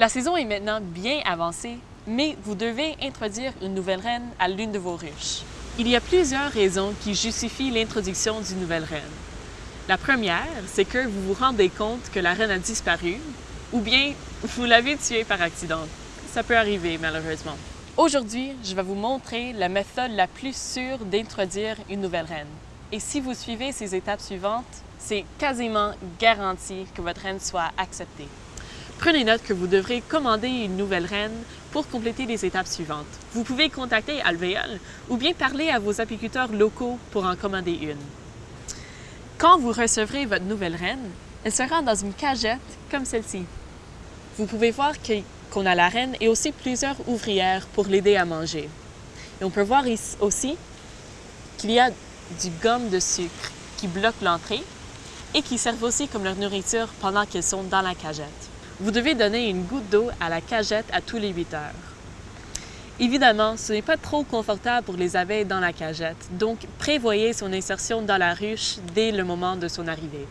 La saison est maintenant bien avancée, mais vous devez introduire une nouvelle reine à l'une de vos ruches. Il y a plusieurs raisons qui justifient l'introduction d'une nouvelle reine. La première, c'est que vous vous rendez compte que la reine a disparu, ou bien vous l'avez tuée par accident. Ça peut arriver, malheureusement. Aujourd'hui, je vais vous montrer la méthode la plus sûre d'introduire une nouvelle reine. Et si vous suivez ces étapes suivantes, c'est quasiment garanti que votre reine soit acceptée. Prenez note que vous devrez commander une nouvelle reine pour compléter les étapes suivantes. Vous pouvez contacter Alvéole ou bien parler à vos apiculteurs locaux pour en commander une. Quand vous recevrez votre nouvelle reine, elle sera dans une cagette comme celle-ci. Vous pouvez voir qu'on a la reine et aussi plusieurs ouvrières pour l'aider à manger. Et on peut voir ici aussi qu'il y a du gomme de sucre qui bloque l'entrée et qui servent aussi comme leur nourriture pendant qu'elles sont dans la cagette. Vous devez donner une goutte d'eau à la cagette à tous les 8 heures. Évidemment, ce n'est pas trop confortable pour les abeilles dans la cagette, donc prévoyez son insertion dans la ruche dès le moment de son arrivée.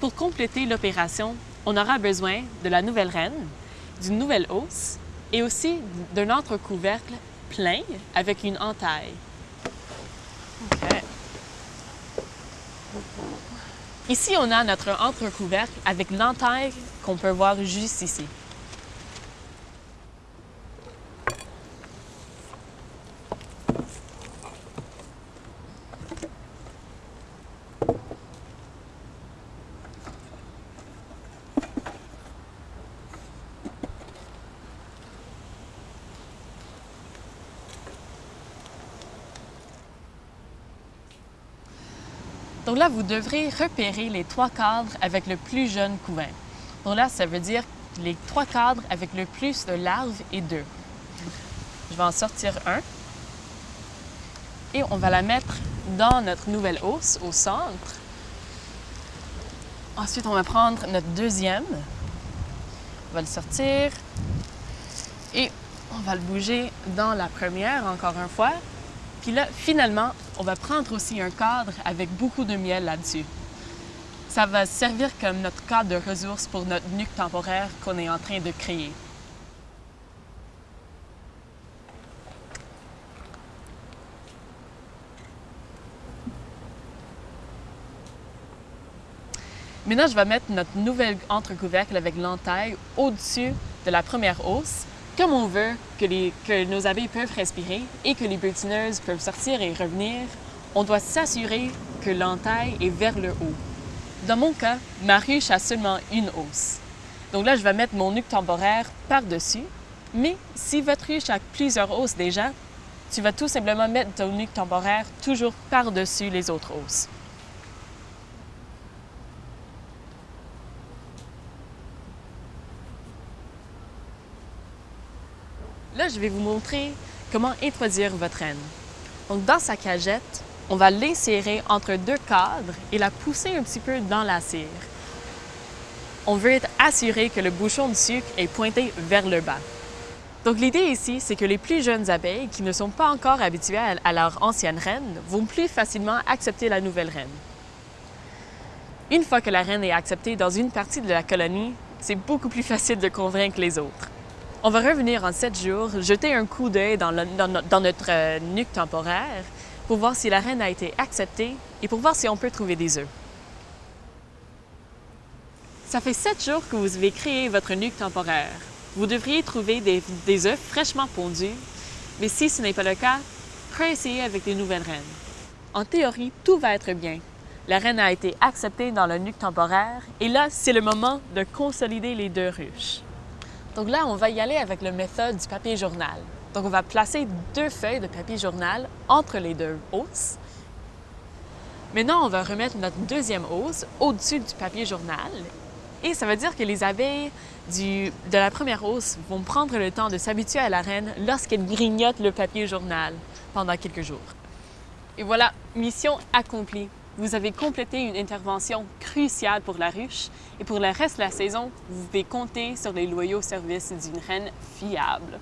Pour compléter l'opération, on aura besoin de la nouvelle reine, d'une nouvelle hausse et aussi d'un entrecouvercle plein avec une entaille. Ici, on a notre entrecouvercle avec l'entaille qu'on peut voir juste ici. Donc là, vous devrez repérer les trois cadres avec le plus jeune couvain. Donc là, ça veut dire les trois cadres avec le plus de larves et d'œufs. Je vais en sortir un. Et on va la mettre dans notre nouvelle hausse au centre. Ensuite, on va prendre notre deuxième. On va le sortir. Et on va le bouger dans la première encore une fois. Puis là, finalement, on va prendre aussi un cadre avec beaucoup de miel là-dessus. Ça va servir comme notre cadre de ressources pour notre nuque temporaire qu'on est en train de créer. Maintenant, je vais mettre notre nouvelle entrecouvercle avec l'entaille au-dessus de la première hausse comme on veut que, nos abeilles peuvent respirer et que les butineuses peuvent sortir et revenir, on doit s'assurer que l'entaille est vers le haut. Dans mon cas, ma ruche a seulement une hausse. Donc là, je vais mettre mon nuque temporaire par-dessus. Mais si votre ruche a plusieurs hausses déjà, tu vas tout simplement mettre ton nuque temporaire toujours par-dessus les autres hausses. Là, je vais vous montrer comment introduire votre reine. Donc, dans sa cagette, on va l'insérer entre deux cadres et la pousser un petit peu dans la cire. On veut être assuré que le bouchon de sucre est pointé vers le bas. Donc l'idée ici, c'est que les plus jeunes abeilles qui ne sont pas encore habituées à leur ancienne reine vont plus facilement accepter la nouvelle reine. Une fois que la reine est acceptée dans une partie de la colonie, c'est beaucoup plus facile de convaincre les autres. On va revenir en sept jours, jeter un coup d'œil dans, notre euh, nuque temporaire pour voir si la reine a été acceptée et pour voir si on peut trouver des œufs. Ça fait sept jours que vous avez créé votre nuque temporaire. Vous devriez trouver des, œufs fraîchement pondus, mais si ce n'est pas le cas, réessayez avec des nouvelles reines. En théorie, tout va être bien. La reine a été acceptée dans le nuque temporaire et là, c'est le moment de consolider les deux ruches. Donc là, on va y aller avec la méthode du papier journal. Donc on va placer deux feuilles de papier journal entre les deux hausses. Maintenant, on va remettre notre deuxième hausse au-dessus du papier journal. Et ça veut dire que les abeilles de la première hausse vont prendre le temps de s'habituer à la reine lorsqu'elles grignotent le papier journal pendant quelques jours. Et voilà, mission accomplie. Vous avez complété une intervention cruciale pour la ruche et pour le reste de la saison, vous pouvez compter sur les loyaux services d'une reine fiable.